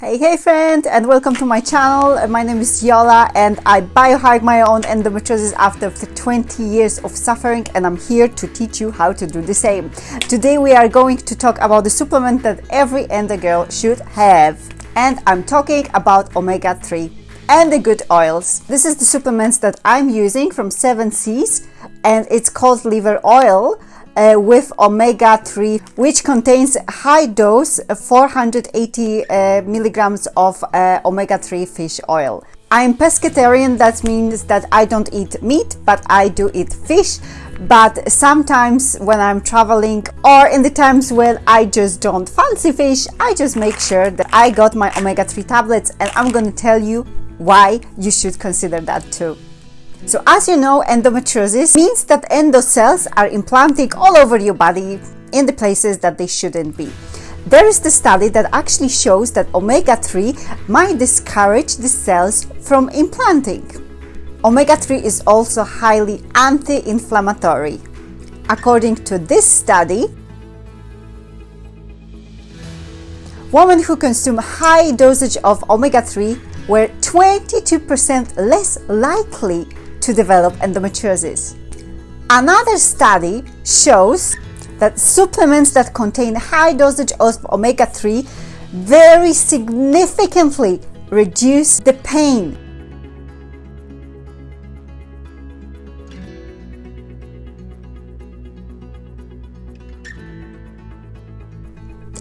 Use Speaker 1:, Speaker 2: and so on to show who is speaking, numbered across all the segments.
Speaker 1: Hey, hey friend, and welcome to my channel. My name is Yola and I biohack my own endometriosis after 20 years of suffering and I'm here to teach you how to do the same. Today we are going to talk about the supplement that every endo girl should have. And I'm talking about omega-3 and the good oils. This is the supplements that I'm using from 7 Seas and it's called liver oil uh, with omega-3 which contains high dose 480 uh, milligrams of uh, omega-3 fish oil. I'm pescatarian, that means that I don't eat meat, but I do eat fish. But sometimes when I'm traveling or in the times when I just don't fancy fish, I just make sure that I got my omega-3 tablets and I'm gonna tell you why you should consider that too. So as you know, endometriosis means that endocells are implanting all over your body in the places that they shouldn't be. There is the study that actually shows that omega-3 might discourage the cells from implanting. Omega-3 is also highly anti-inflammatory. According to this study, women who consume high dosage of omega-3 were 22% less likely to develop endometriosis. Another study shows that supplements that contain high dosage of omega-3 very significantly reduce the pain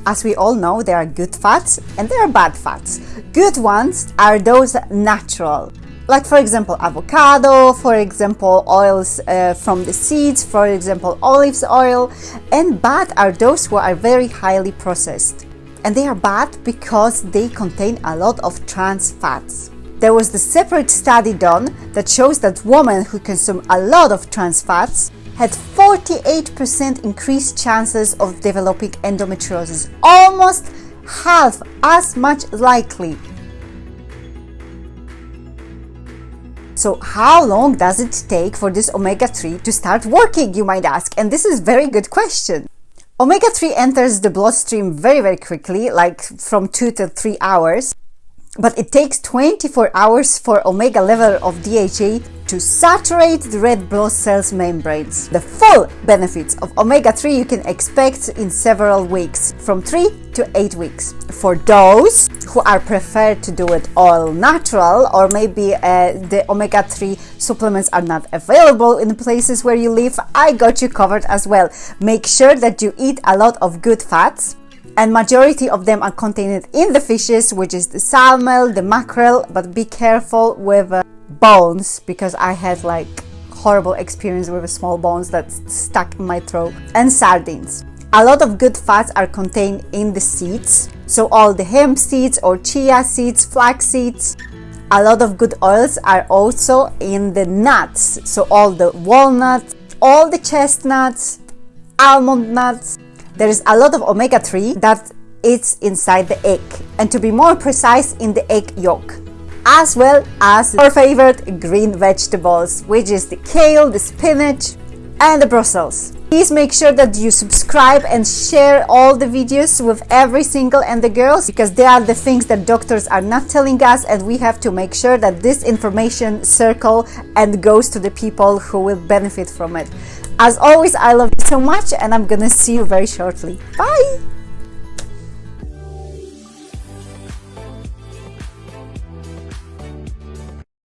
Speaker 1: As we all know, there are good fats and there are bad fats. Good ones are those natural, like for example avocado for example oils uh, from the seeds for example olives oil. And bad are those who are very highly processed. And they are bad because they contain a lot of trans fats. There was the separate study done that shows that women who consume a lot of trans fats had 48% increased chances of developing endometriosis. Almost half as much likely So how long does it take for this omega-3 to start working, you might ask? And this is very good question. Omega-3 enters the bloodstream very, very quickly, like from 2 to 3 hours. But it takes 24 hours for omega level of DHA to saturate the red blood cells membranes. The full benefits of omega-3 you can expect in several weeks, from 3 to 8 weeks. For those who are preferred to do it all natural or maybe uh, the omega-3 supplements are not available in the places where you live, I got you covered as well. Make sure that you eat a lot of good fats, and majority of them are contained in the fishes which is the salmon the mackerel but be careful with uh, bones because I had like horrible experience with small bones that stuck in my throat and sardines. A lot of good fats are contained in the seeds, so all the hemp seeds or chia seeds, flax seeds. A lot of good oils are also in the nuts, so all the walnuts, all the chestnuts, almond nuts. There is a lot of omega-3 that is inside the egg, and to be more precise, in the egg yolk as well as our favorite green vegetables, which is the kale, the spinach, endo Brussels. Please make sure that you subscribe and share all the videos with every single and the girls because they are the things that doctors are not telling us and we have to make sure that this information circle and goes to the people who will benefit from it. As always, I love you so much and I'm gonna see you very shortly. Bye!